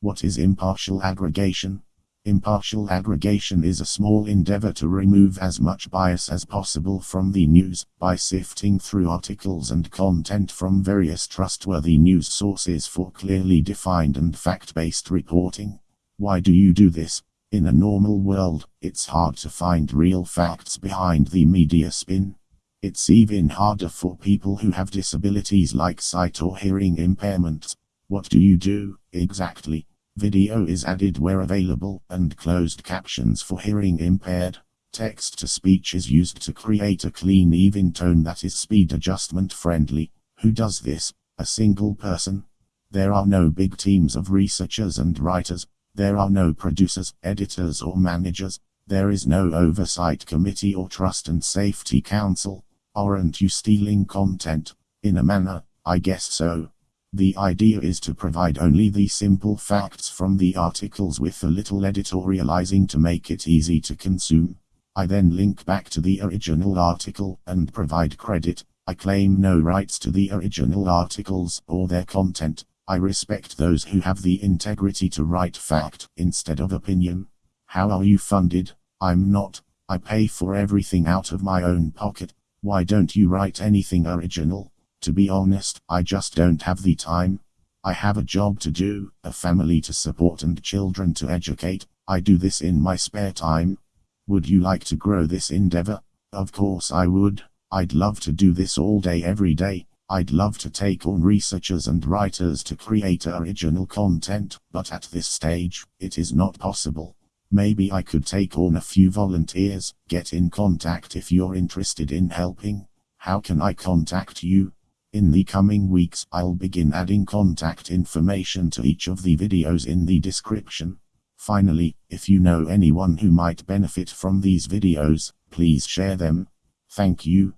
What is impartial aggregation? Impartial aggregation is a small endeavor to remove as much bias as possible from the news by sifting through articles and content from various trustworthy news sources for clearly defined and fact-based reporting. Why do you do this? In a normal world, it's hard to find real facts behind the media spin. It's even harder for people who have disabilities like sight or hearing impairments. What do you do, exactly? Video is added where available, and closed captions for hearing impaired. Text to speech is used to create a clean even tone that is speed adjustment friendly. Who does this? A single person. There are no big teams of researchers and writers. There are no producers, editors or managers. There is no oversight committee or trust and safety council. Aren't you stealing content? In a manner, I guess so. The idea is to provide only the simple facts from the articles with a little editorializing to make it easy to consume. I then link back to the original article and provide credit. I claim no rights to the original articles or their content. I respect those who have the integrity to write fact instead of opinion. How are you funded? I'm not. I pay for everything out of my own pocket. Why don't you write anything original? To be honest, I just don't have the time. I have a job to do, a family to support and children to educate. I do this in my spare time. Would you like to grow this endeavor? Of course I would. I'd love to do this all day every day. I'd love to take on researchers and writers to create original content, but at this stage, it is not possible. Maybe I could take on a few volunteers, get in contact if you're interested in helping. How can I contact you? In the coming weeks, I'll begin adding contact information to each of the videos in the description. Finally, if you know anyone who might benefit from these videos, please share them. Thank you.